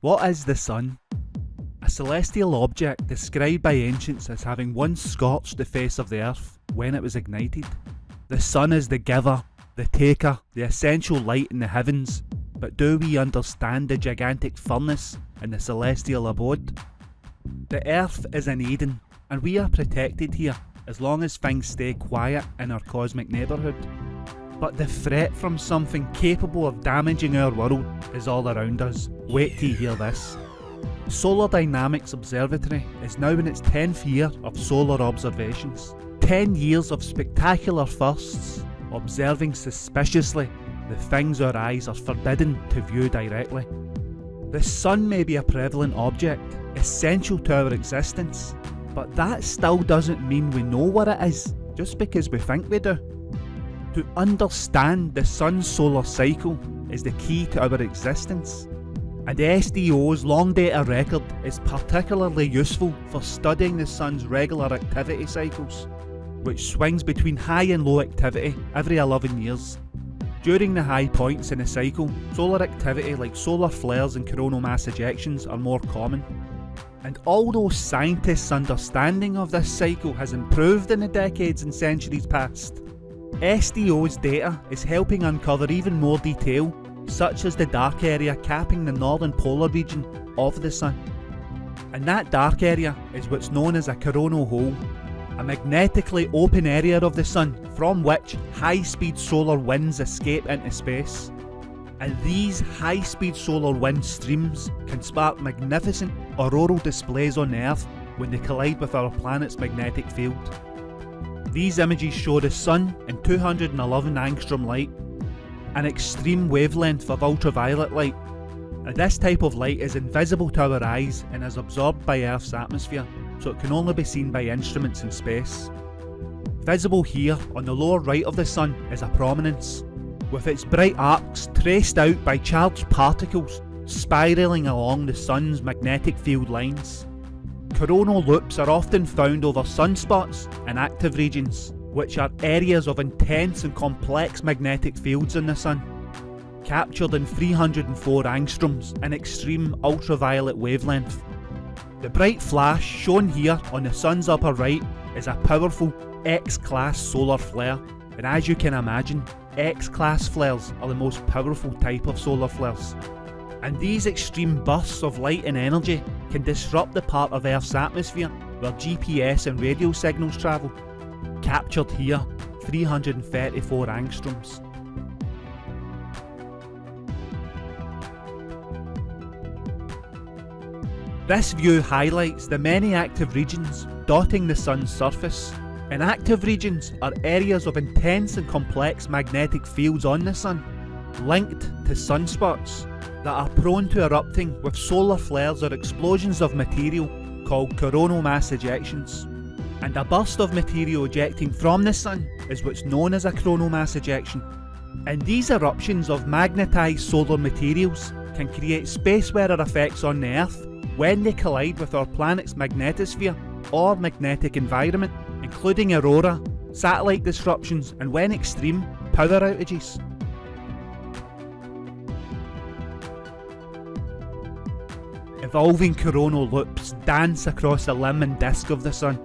What is the sun? A celestial object described by ancients as having once scorched the face of the earth when it was ignited. The sun is the giver, the taker, the essential light in the heavens, but do we understand the gigantic furnace in the celestial abode? The earth is an Eden, and we are protected here as long as things stay quiet in our cosmic neighbourhood. But the threat from something capable of damaging our world is all around us. Wait till you hear this. Solar Dynamics Observatory is now in its 10th year of solar observations. 10 years of spectacular firsts, observing suspiciously the things our eyes are forbidden to view directly. The sun may be a prevalent object, essential to our existence, but that still doesn't mean we know what it is, just because we think we do. To understand the sun's solar cycle is the key to our existence, and SDO's long data record is particularly useful for studying the sun's regular activity cycles, which swings between high and low activity every 11 years. During the high points in a cycle, solar activity like solar flares and coronal mass ejections are more common. And although scientists' understanding of this cycle has improved in the decades and centuries past, SDO's data is helping uncover even more detail, such as the dark area capping the northern polar region of the Sun. And that dark area is what's known as a coronal hole, a magnetically open area of the Sun from which high-speed solar winds escape into space. And these high-speed solar wind streams can spark magnificent auroral displays on Earth when they collide with our planet's magnetic field. These images show the Sun in 211 angstrom light, an extreme wavelength of ultraviolet light. This type of light is invisible to our eyes and is absorbed by Earth's atmosphere, so it can only be seen by instruments in space. Visible here on the lower right of the Sun is a prominence, with its bright arcs traced out by charged particles spiralling along the Sun's magnetic field lines. Coronal loops are often found over sunspots and active regions, which are areas of intense and complex magnetic fields in the Sun. Captured in 304 angstroms, an extreme ultraviolet wavelength. The bright flash shown here on the Sun's upper right is a powerful X-class solar flare, and as you can imagine, X-class flares are the most powerful type of solar flares and these extreme bursts of light and energy can disrupt the part of Earth's atmosphere where GPS and radio signals travel. Captured here, 334 angstroms. This view highlights the many active regions dotting the Sun's surface. And active regions are areas of intense and complex magnetic fields on the Sun, linked to sunspots that are prone to erupting with solar flares or explosions of material called coronal mass ejections. And a burst of material ejecting from the sun is what's known as a coronal mass ejection. And these eruptions of magnetised solar materials can create space weather effects on the Earth when they collide with our planet's magnetosphere or magnetic environment, including aurora, satellite disruptions and when extreme, power outages. Evolving coronal loops dance across the limb and disk of the Sun,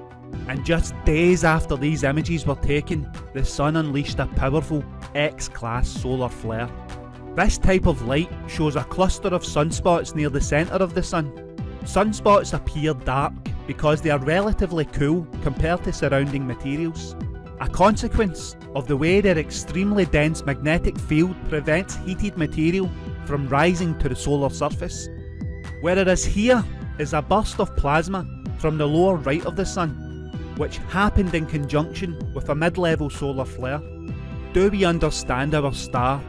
and just days after these images were taken, the Sun unleashed a powerful X-class solar flare. This type of light shows a cluster of sunspots near the centre of the Sun. Sunspots appear dark because they are relatively cool compared to surrounding materials, a consequence of the way their extremely dense magnetic field prevents heated material from rising to the solar surface. Whereas here is a burst of plasma from the lower right of the Sun, which happened in conjunction with a mid-level solar flare. Do we understand our star?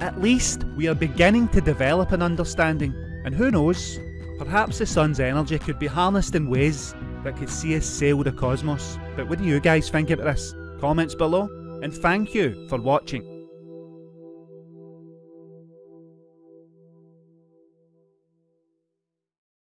At least we are beginning to develop an understanding, and who knows, perhaps the Sun's energy could be harnessed in ways that could see us sail the cosmos. But what do you guys think about this? Comments below, and thank you for watching.